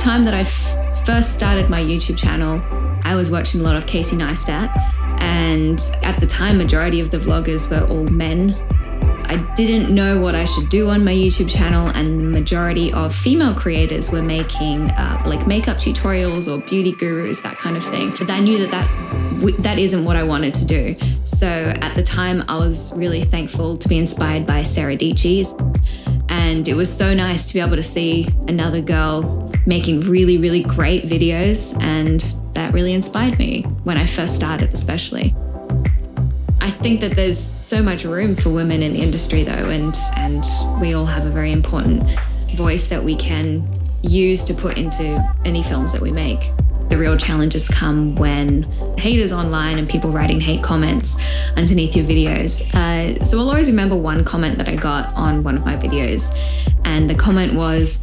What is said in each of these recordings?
time that I first started my YouTube channel, I was watching a lot of Casey Neistat. And at the time, majority of the vloggers were all men. I didn't know what I should do on my YouTube channel, and the majority of female creators were making uh, like makeup tutorials or beauty gurus, that kind of thing. But I knew that that that isn't what I wanted to do. So at the time, I was really thankful to be inspired by Sarah Dietschy. And it was so nice to be able to see another girl making really, really great videos. And that really inspired me when I first started, especially. I think that there's so much room for women in the industry, though, and, and we all have a very important voice that we can use to put into any films that we make. The real challenges come when haters online and people writing hate comments underneath your videos. Uh, so I'll always remember one comment that I got on one of my videos, and the comment was,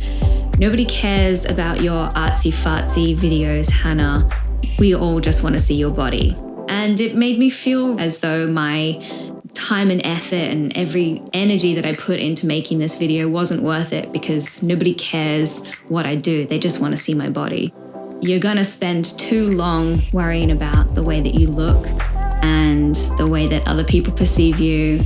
Nobody cares about your artsy fartsy videos, Hannah. We all just want to see your body. And it made me feel as though my time and effort and every energy that I put into making this video wasn't worth it because nobody cares what I do. They just want to see my body. You're going to spend too long worrying about the way that you look and the way that other people perceive you.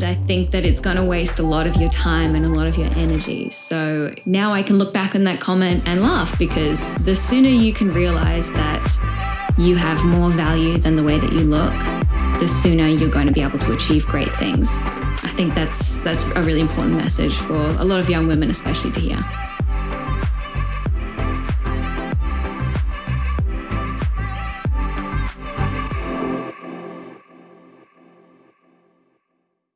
And I think that it's going to waste a lot of your time and a lot of your energy. So now I can look back on that comment and laugh because the sooner you can realize that you have more value than the way that you look, the sooner you're going to be able to achieve great things. I think that's that's a really important message for a lot of young women especially to hear.